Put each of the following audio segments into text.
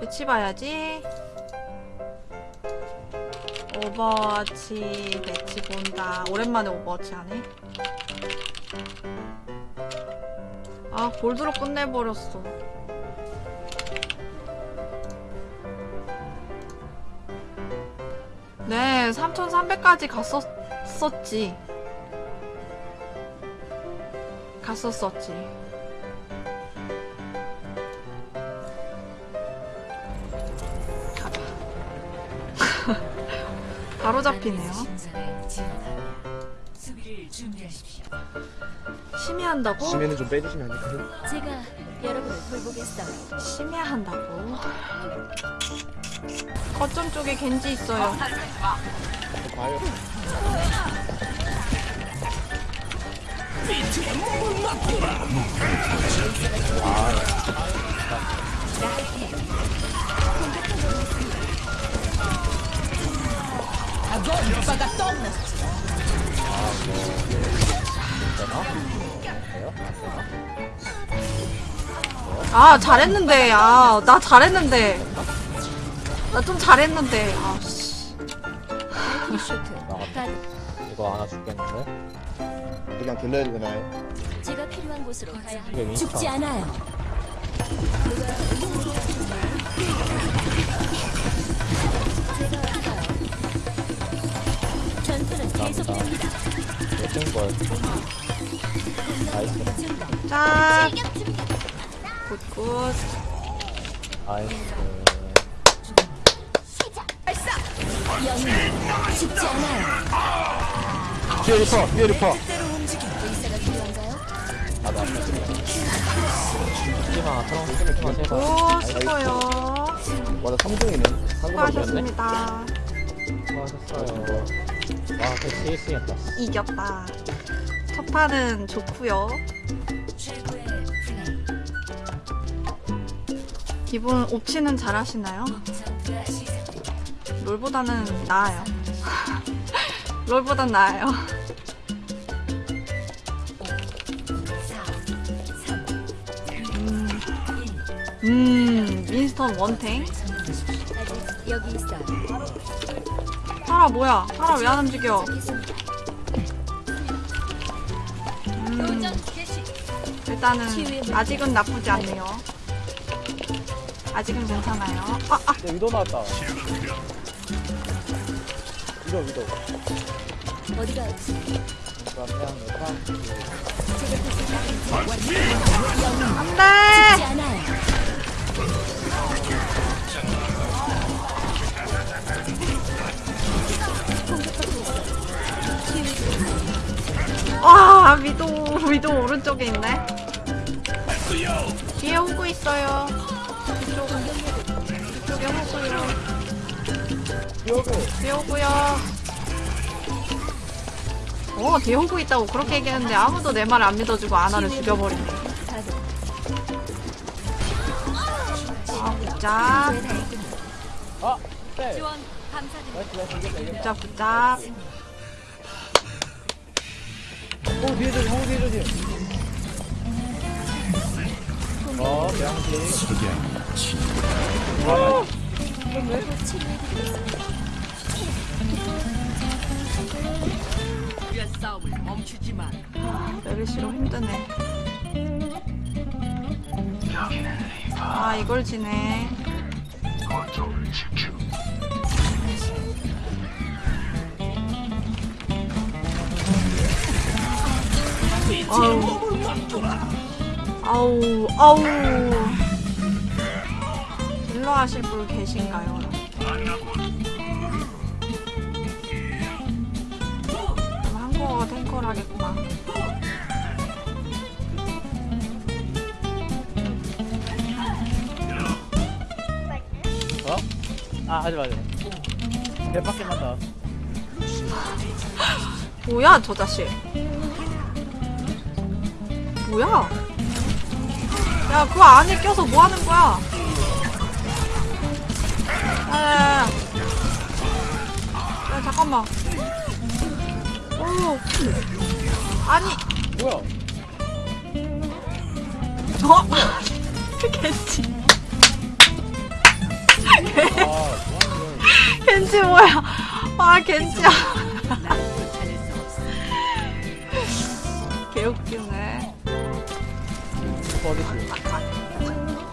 배치 봐야지. 오버워치 배치 본다. 오랜만에 오버워치 하네. 아, 골드로 끝내버렸어. 네, 3,300까지 갔었었지. 갔었었지. 바로 잡히네요. 심해한다고? 심해는 좀 빼주시면 안 될까요? 제가 여러분을 돌보겠어요. 심해한다고? 거점 쪽에 겐지 있어요. 봐요. 아, 잘했는데. 아, 나 잘했는데. 나 좀 잘했는데. 아, 씨. 슈트. 가 이거 하나 죽겠는데? 그냥 돌려야 되나요? 제가 필요한 곳으로 가야 합니다. 죽지 않아요. 전투는 계속됩니다. 몇등 걸. Nice. 짠. Good good. Nice. 뒤에 리퍼, 뒤에 리퍼. 나도. 오, 수고요. 맞아, 3등이네. 수고하셨습니다. 수고하셨어요. 와, 그 CS였다. 이겼다. 첫 판은 좋고요. 기본 옵치는 잘 하시나요? 전투가 시작. 롤보다는 나아요. 롤보단 나아요. 4, 3, 음, 1. 음 윈스턴 원탱. 여기 있어요. 파라 뭐야? 파라 왜 안 움직여? 음. 일단은 아직은 나쁘지 않네요. 아직은 괜찮아요. 아, 아, 네, 위도 나왔다. 위도, 위도. 어디가. 안 돼! 위도, 오른쪽에 있네. 뒤에 오고 있어요. 이쪽, 이쪽에 오고요. 뒤에 오고요. 어, 뒤에 오고 있다고 그렇게 얘기했는데 아무도 내 말을 안 믿어주고 아나를 죽여버리네. 아, 다했군요. 아! 네! 이겼다, 이겼다. 굿잡, 굿잡. 호 뒤에 조심, 호 뒤에 조심. 어, 대양식. 아, 곧 치료해드리겠습니다. 메르시로 힘드네. 아, 이걸 지네. 아우, 아우, 아우. 딜러 하실 분 계신가요? 그럼 한국어가 탱커라겠구나. 어? 아, 하지 마세요. 대박게만 나. 뭐야 저 자식 뭐야 야 그 안에 껴서 뭐 하는 거야 야 야 야 야 잠깐만 오 아니 뭐야? 어? 겠지 겐지 뭐야? 아 겐지야. 개웃기네. 어딨지?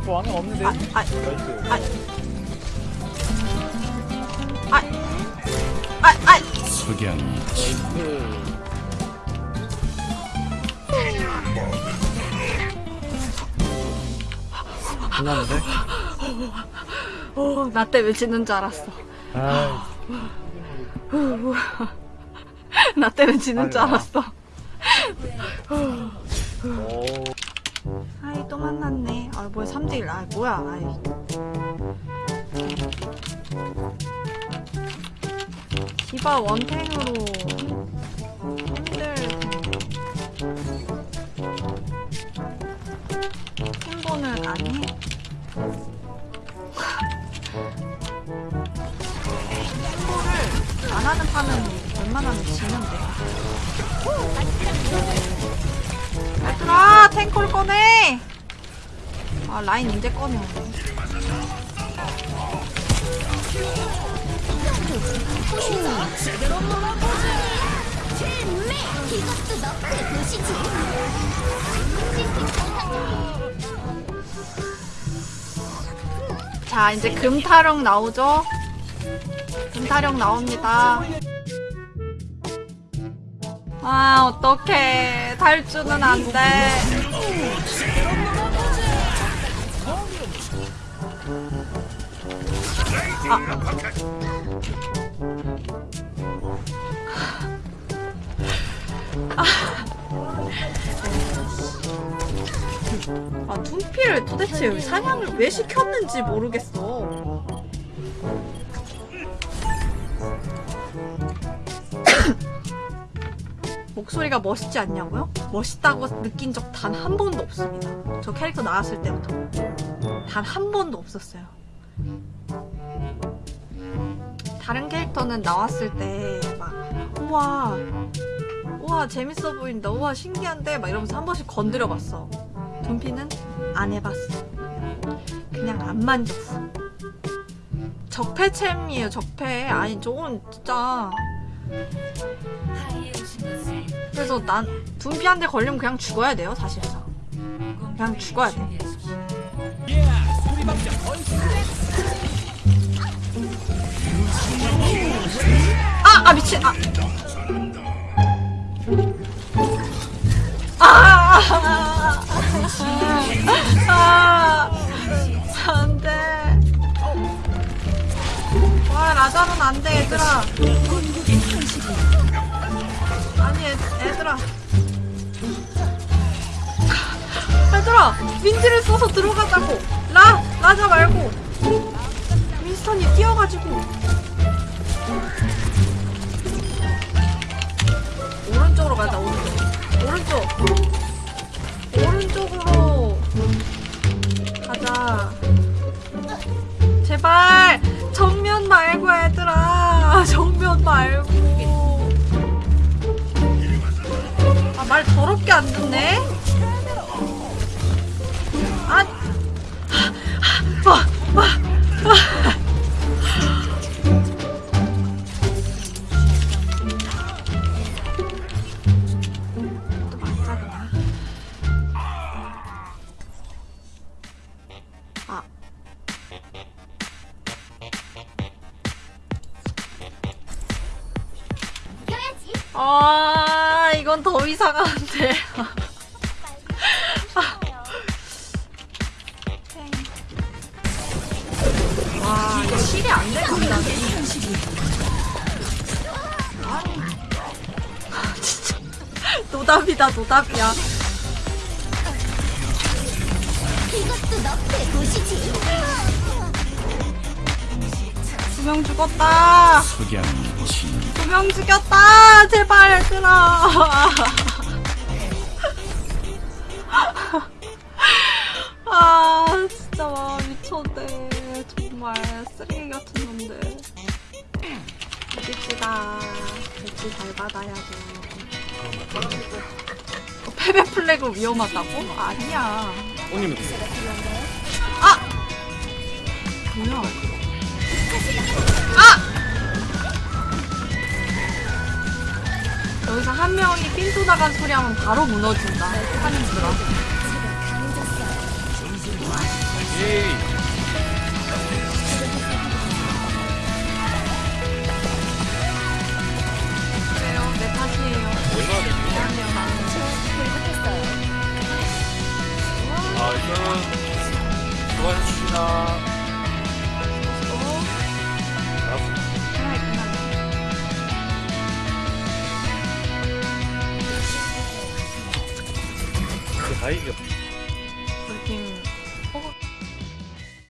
뭐 안에 없는데? 아, 아, 나이스. 아, 아, 아. 석양이 나이스. 끝났는데? 오, 나 때문에 지는 줄 알았어. 아, 나 때문에 지는 줄. 알았어. 만났네. 아 뭐야 3대1 아 뭐야 아이. 디바 원탱으로 힘들 텐데. 팀보는 안 해? 팀보를 안 하는 판은 웬만하면 지는데. 얘들아 탱커를 꺼내 아 라인 이제 꺼내. 자 이제 금타령 나오죠? 금타령 나옵니다. 아 어떡해. 탈주는 안돼 아 둠피를 도대체 사냥을 왜 시켰는지 모르겠어 목소리가 멋있지 않냐고요? 멋있다고 느낀 적 단 한 번도 없습니다. 저 캐릭터 나왔을 때부터 단 한 번도 없었어요. 다른 캐릭터는 나왔을 때 막 우와 우와 재밌어 보인다 우와 신기한데 막 이러면서 한 번씩 건드려 봤어. 둠피는 안 해봤어. 그냥 안 만졌어. 적폐챔이에요 적폐. 아니 저건 진짜 그래서 난 둠피한테 걸리면 그냥 죽어야 돼요 사실상 그냥 죽어야 돼 아! 아 미친 아! 아! 아! 안돼 와 라자로는 안돼 얘들아 아니 애, 애들아 얘들아 민지를 써서 들어가자고 라 라자 말고 윈스턴이 뛰어가지고 오른쪽으로 가자 오른쪽. 오른쪽. 오른쪽으로 가자. 제발 정면 말고 얘들아. 정면 말고. 아 말 더럽게 안 듣네 아, 이건 더 이상한데. 와, 이거 실이 안. 아, 진짜. 노답이다, 노답이야. 이것도 너의 도시지. 두명 죽었다. 두 명 죽였다. 제발, 얘들아. 아, 진짜 와, 미쳤네. 정말 쓰레기 같은 놈들. 이깁시다. 배치 잘 받아야 돼. 어, 패배 플래그 위험하다고? 아니야. 오님은 아! 여기서 한 명이 삔도 나간 소리 하면 바로 무너진다. 하는 줄아. 네, 아, 일단은 좋아해 주시나. 그 다행이요.